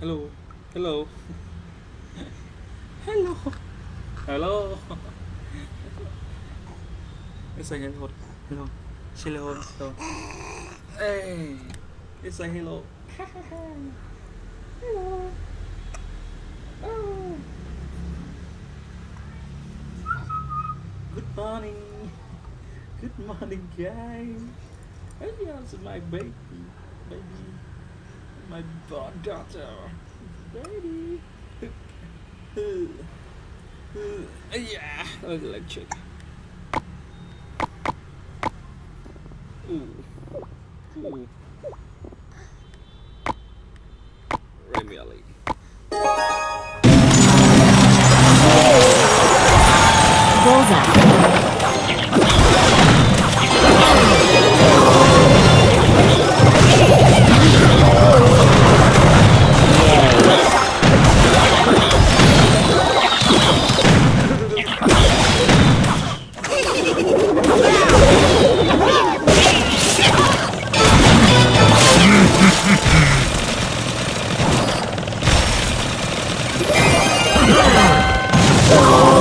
Hello. Hello. Hello. Hello. It's like hello. Hello. Hello. Hello. Hey. It's like hello. hello. Oh. Good morning. Good morning, guys. Hey, yes, my baby. Baby. My daughter. Baby. yeah, electric. Ooh. Ooh. Ali. Bullseye. Oh!